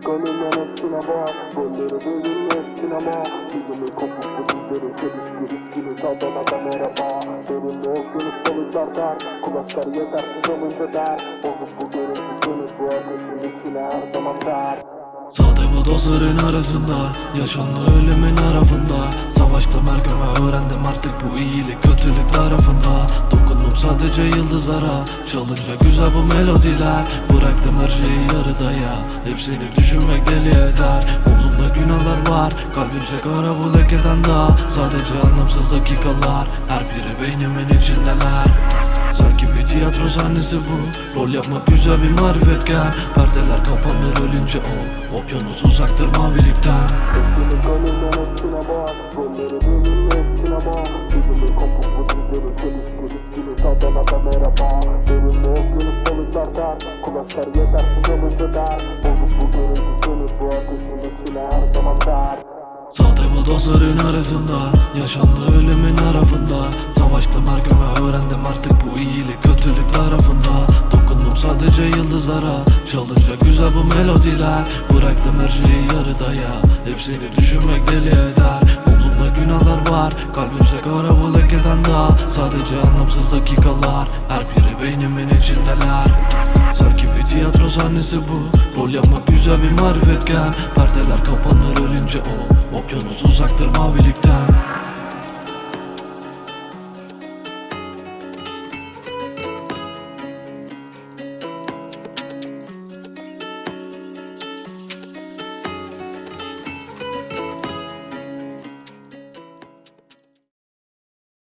kanımdan hepsine bak Rolleri bölümlü hepsine bak Yüzümü kopuklu dizleri çelişkirik gibi Sadana da merhaba Derinde okyanus balıklar der Kulaklar yetersiz olunca der Bozuk bu görüntü seni bu ateşin içine her zaman der Sade bu dozların arasında Yaşandı ölümün arafında. Savaştım her öğrendim artık bu iyilik kötülük tarafında Dokundum sadece yıldızlara Çalınca güzel bu melodiler. Bıraktım her şeyi yarıda ya Hepsini düşünmek deli eder. Omzumda günahlar var Kalbimse kara bu lekeden daha. Sadece anlamsız dakikalar Her biri beynimin içindeler. Sanki bir tiyatro sahnesi bu Rol yapmak güzel bir marifetken. Perdeler kapanır ölünce o Okyanus uzaktır mavilikten der Kulaklar yetersiz olunca der Bozuk bu görüntü seni bu ateşin içine her zaman der Sade bu dozların arasında Yaşandı ölümün arafında. Savaştım her ve öğrendim artık bu iyilik kötülük tarafında. Dokundum sadece yıldızlara Çalınca güzel bu melodiler. Bıraktım her şeyi yarıda ya Hepsini düşünmek deli eder. Omzumda günahlar var Kalbimse kara bu lekeden daha Sadece anlamsız dakikalar Her biri beynimin içindeler sahnesi bu. Rol yapmak güzel bir marifetken. Perdeler kapanır ölünce o Okyanus uzaktır mavilikten